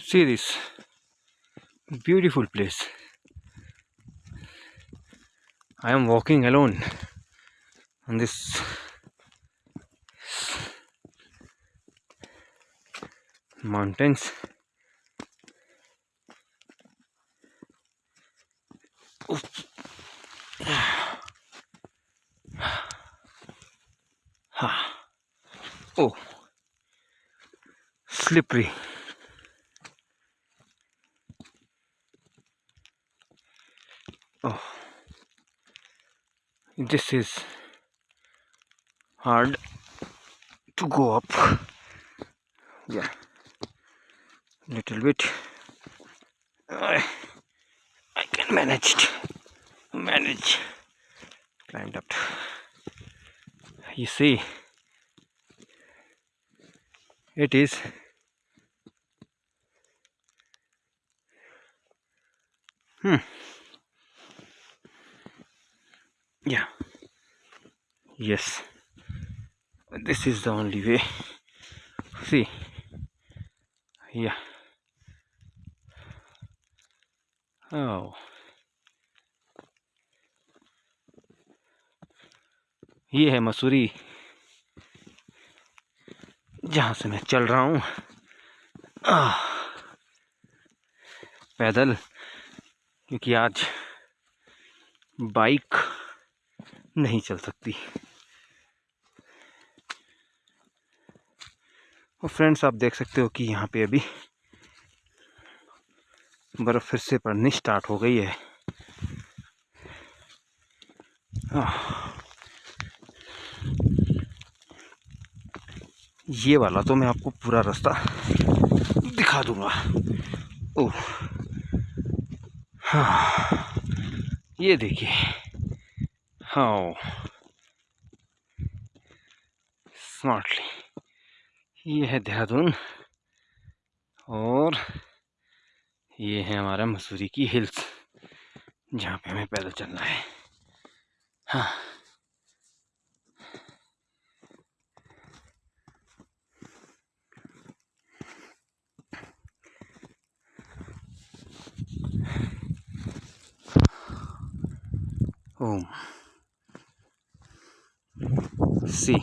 see this beautiful place. I am walking alone on this mountains. Oh. Slippery oh this is hard to go up. Yeah little bit. I, I can manage it. manage. Climbed up. You see it is hmm yeah yes this is the only way see yeah oh ये है मसूरी जहाँ से मैं चल रहा हूँ पैदल क्योंकि आज बाइक नहीं चल सकती। और फ्रेंड्स आप देख सकते हो कि यहाँ पे अभी बर्फ़ फिर से पड़नी स्टार्ट हो गई है। ये वाला तो मैं आपको पूरा रास्ता दिखा दूँगा। ओह। हाँ। ये देखिए। हाँ स्मार्टली ये है देहरादून और ये है हमारा मसूरी की हिल्स, जहाँ पे हमें पैदल चलना है। हाँ। home Sí.